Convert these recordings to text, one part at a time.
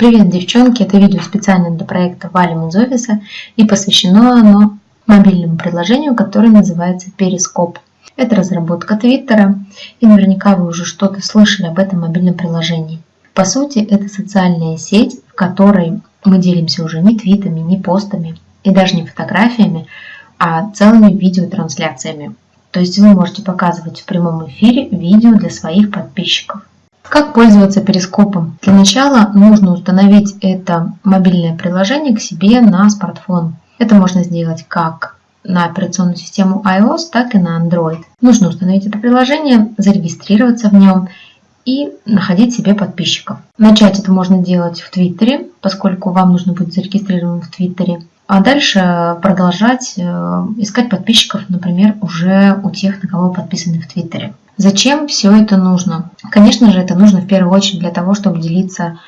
Привет, девчонки! Это видео специально для проекта Валим из офиса и посвящено оно мобильному приложению, которое называется Перископ. Это разработка Твиттера, и наверняка вы уже что-то слышали об этом мобильном приложении. По сути, это социальная сеть, в которой мы делимся уже не твитами, не постами и даже не фотографиями, а целыми видеотрансляциями. То есть вы можете показывать в прямом эфире видео для своих подписчиков. Как пользоваться перископом? Для начала нужно установить это мобильное приложение к себе на смартфон. Это можно сделать как на операционную систему iOS, так и на Android. Нужно установить это приложение, зарегистрироваться в нем и находить себе подписчиков. Начать это можно делать в Твиттере, поскольку вам нужно будет зарегистрирован в Твиттере. А дальше продолжать э, искать подписчиков, например, уже у тех, на кого подписаны в Твиттере. Зачем все это нужно? Конечно же, это нужно в первую очередь для того, чтобы делиться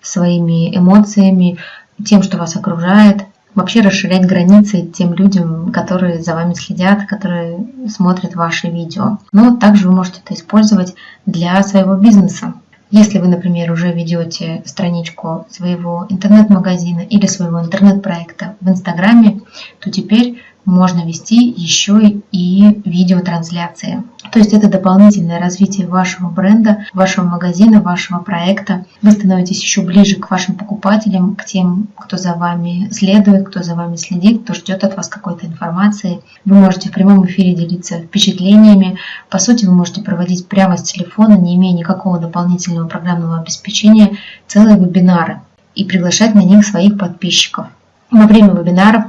своими эмоциями, тем, что вас окружает, вообще расширять границы тем людям, которые за вами следят, которые смотрят ваши видео. Но также вы можете это использовать для своего бизнеса. Если вы, например, уже ведете страничку своего интернет-магазина или своего интернет-проекта в Инстаграме, то теперь можно вести еще и видеотрансляции. То есть это дополнительное развитие вашего бренда, вашего магазина, вашего проекта. Вы становитесь еще ближе к вашим покупателям, к тем, кто за вами следует, кто за вами следит, кто ждет от вас какой-то информации. Вы можете в прямом эфире делиться впечатлениями. По сути, вы можете проводить прямо с телефона, не имея никакого дополнительного программного обеспечения, целые вебинары и приглашать на них своих подписчиков. Во время вебинаров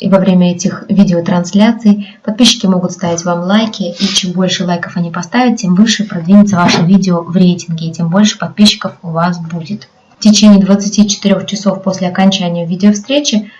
и во время этих видеотрансляций подписчики могут ставить вам лайки, и чем больше лайков они поставят, тем выше продвинется ваше видео в рейтинге, и тем больше подписчиков у вас будет. В течение 24 часов после окончания видеовстречи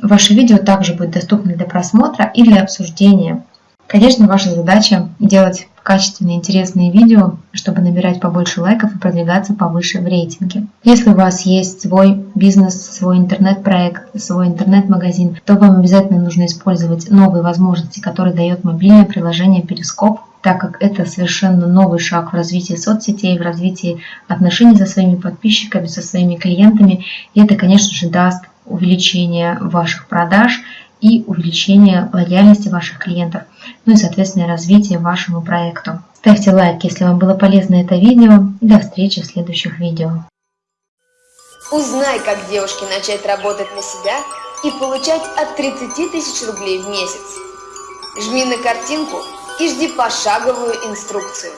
ваше видео также будет доступно для просмотра и для обсуждения. Конечно, ваша задача делать качественные, интересные видео, чтобы набирать побольше лайков и продвигаться повыше в рейтинге. Если у вас есть свой бизнес, свой интернет-проект, свой интернет-магазин, то вам обязательно нужно использовать новые возможности, которые дает мобильное приложение Перископ, так как это совершенно новый шаг в развитии соцсетей, в развитии отношений со своими подписчиками, со своими клиентами. И это, конечно же, даст увеличение ваших продаж и увеличение лояльности ваших клиентов, ну и, соответственно, развитие вашему проекту. Ставьте лайк, если вам было полезно это видео. До встречи в следующих видео. Узнай, как девушке начать работать на себя и получать от 30 тысяч рублей в месяц. Жми на картинку и жди пошаговую инструкцию.